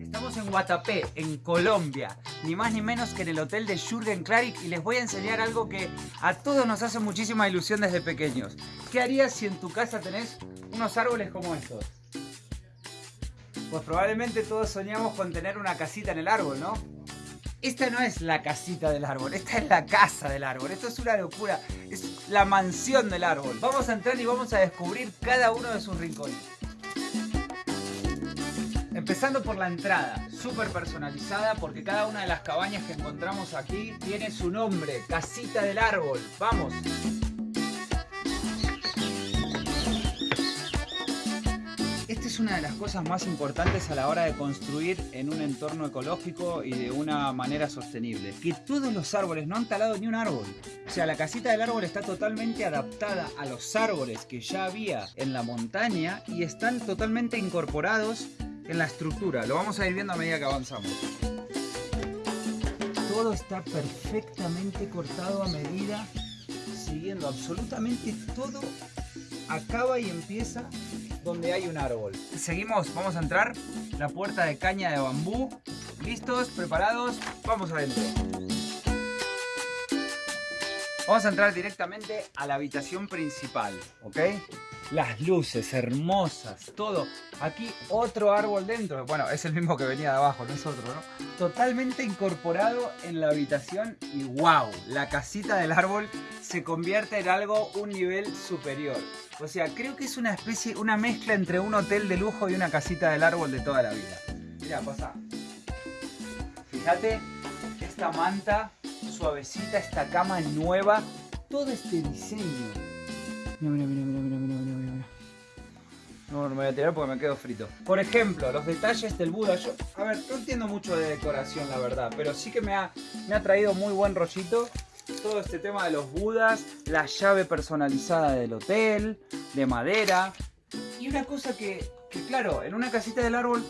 Estamos en Guatapé, en Colombia, ni más ni menos que en el hotel de Jürgen Klarik y les voy a enseñar algo que a todos nos hace muchísima ilusión desde pequeños. ¿Qué harías si en tu casa tenés unos árboles como estos? Pues probablemente todos soñamos con tener una casita en el árbol, ¿no? Esta no es la casita del árbol, esta es la casa del árbol. Esto es una locura, es la mansión del árbol. Vamos a entrar y vamos a descubrir cada uno de sus rincones. Empezando por la entrada, súper personalizada porque cada una de las cabañas que encontramos aquí tiene su nombre, casita del árbol. ¡Vamos! Esta es una de las cosas más importantes a la hora de construir en un entorno ecológico y de una manera sostenible. Que todos los árboles, no han talado ni un árbol. O sea, la casita del árbol está totalmente adaptada a los árboles que ya había en la montaña y están totalmente incorporados en la estructura. Lo vamos a ir viendo a medida que avanzamos. Todo está perfectamente cortado a medida, siguiendo absolutamente todo. Acaba y empieza donde hay un árbol. Seguimos, vamos a entrar. La puerta de caña de bambú. ¿Listos? ¿Preparados? Vamos adentro. Vamos a entrar directamente a la habitación principal, ¿ok? Las luces hermosas, todo. Aquí otro árbol dentro. Bueno, es el mismo que venía de abajo, no es otro, ¿no? Totalmente incorporado en la habitación y wow, la casita del árbol se convierte en algo un nivel superior. O sea, creo que es una especie, una mezcla entre un hotel de lujo y una casita del árbol de toda la vida. Mira, pasa. Fíjate, esta manta suavecita, esta cama nueva, todo este diseño. Mira, mira, mira, mira, No, me voy a tirar porque me quedo frito. Por ejemplo, los detalles del Buda. Yo, a ver, no entiendo mucho de decoración, la verdad, pero sí que me ha, me ha traído muy buen rollito todo este tema de los budas, la llave personalizada del hotel, de madera. Y una cosa que, que, claro, en una casita del árbol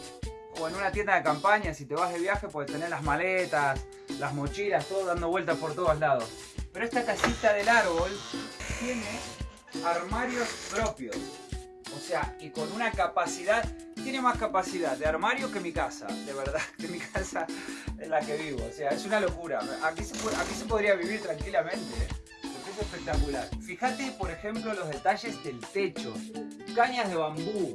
o en una tienda de campaña, si te vas de viaje, puedes tener las maletas, las mochilas, todo dando vueltas por todos lados. Pero esta casita del árbol tiene armarios propios. O sea, y con una capacidad, tiene más capacidad de armario que mi casa, de verdad, que mi casa en la que vivo. O sea, es una locura. Aquí se, podría vivir tranquilamente, ¿eh? porque es espectacular. Fíjate, por ejemplo, los detalles del techo. Cañas de bambú,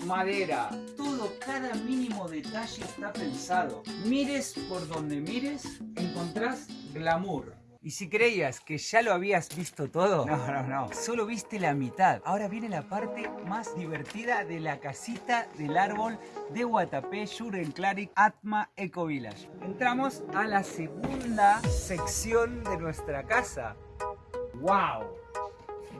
madera, todo, cada mínimo detalle está pensado. Mires por donde mires, encontrás glamour. Y si creías que ya lo habías visto todo, no, no, no, solo viste la mitad. Ahora viene la parte más divertida de la casita del árbol de Guatapé, Klarik, Atma Eco Village. Entramos a la segunda sección de nuestra casa. ¡Wow!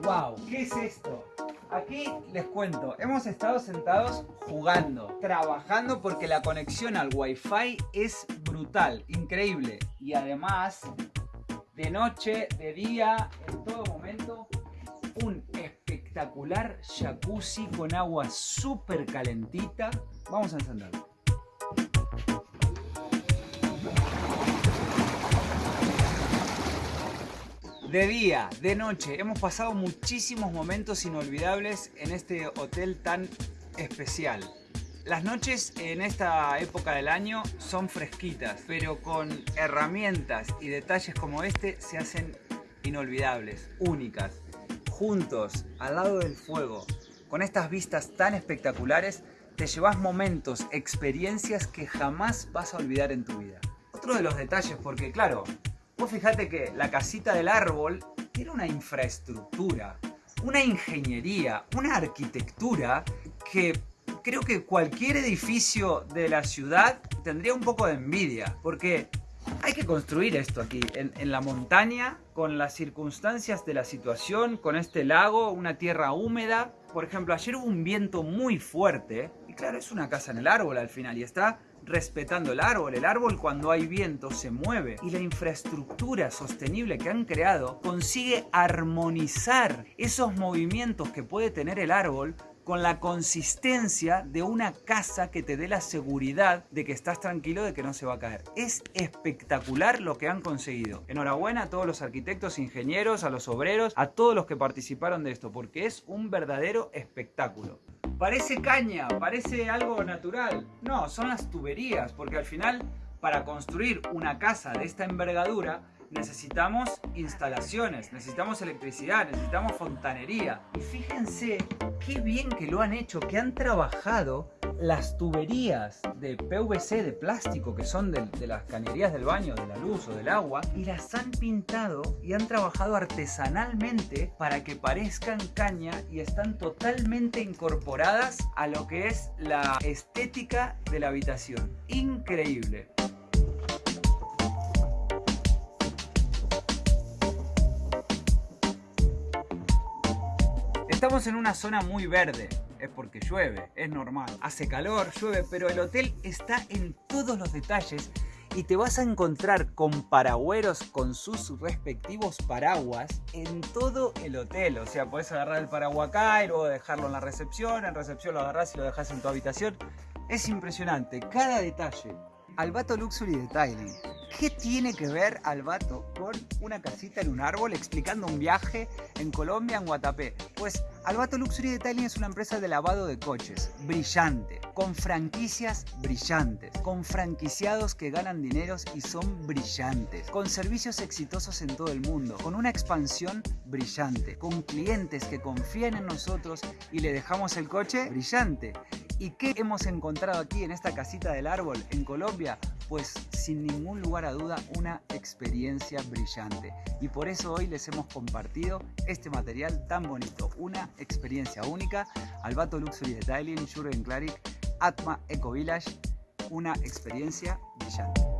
¡Wow! ¿Qué es esto? Aquí les cuento, hemos estado sentados jugando, trabajando porque la conexión al wifi es brutal, increíble. Y además de noche, de día, en todo momento, un espectacular jacuzzi con agua súper calentita. Vamos a encenderlo. De día, de noche, hemos pasado muchísimos momentos inolvidables en este hotel tan especial. Las noches en esta época del año son fresquitas, pero con herramientas y detalles como este se hacen inolvidables, únicas. Juntos, al lado del fuego, con estas vistas tan espectaculares, te llevas momentos, experiencias que jamás vas a olvidar en tu vida. Otro de los detalles, porque claro, vos fijate que la casita del árbol era una infraestructura, una ingeniería, una arquitectura que creo que cualquier edificio de la ciudad tendría un poco de envidia, porque hay que construir esto aquí, en, la montaña, con las circunstancias de la situación, con este lago, una tierra húmeda. Por ejemplo, ayer hubo un viento muy fuerte, y claro, es una casa en el árbol al final, y está respetando el árbol. El árbol cuando hay viento se mueve y la infraestructura sostenible que han creado consigue armonizar esos movimientos que puede tener el árbol con la consistencia de una casa que te dé la seguridad de que estás tranquilo de que no se va a caer. Es espectacular lo que han conseguido. Enhorabuena a todos los arquitectos, ingenieros, a los obreros, a todos los que participaron de esto, porque es un verdadero espectáculo. Parece caña, parece algo natural. No, son las tuberías, porque al final, para construir una casa de esta envergadura, necesitamos instalaciones, necesitamos electricidad, necesitamos fontanería. Y fíjense qué bien que lo han hecho, que han trabajado las tuberías de PVC de plástico que son de, las cañerías del baño, de la luz o del agua y las han pintado y han trabajado artesanalmente para que parezcan caña y están totalmente incorporadas a lo que es la estética de la habitación. Increíble. Estamos en una zona muy verde, es porque llueve, es normal. Hace calor, llueve, pero el hotel está en todos los detalles y te vas a encontrar con paragüeros con sus respectivos paraguas en todo el hotel. O sea, puedes agarrar el paraguas acá y luego dejarlo en la recepción, en recepción lo agarras y lo dejas en tu habitación. Es impresionante, cada detalle. Albato Luxury Detailing. ¿Qué tiene que ver Albato con una casita en un árbol explicando un viaje en Colombia, en Guatapé? Pues Albato Luxury Detailing es una empresa de lavado de coches, brillante, con franquicias brillantes, con franquiciados que ganan dineros y son brillantes, con servicios exitosos en todo el mundo, con una expansión brillante, con clientes que confían en nosotros y le dejamos el coche brillante. ¿Y qué hemos encontrado aquí en esta casita del árbol en Colombia? Pues sin ningún lugar a duda una experiencia brillante. Y por eso hoy les hemos compartido este material tan bonito. Una experiencia única. Albato Luxury Detailing, Jurgen Claric, Atma Eco Village. Una experiencia brillante.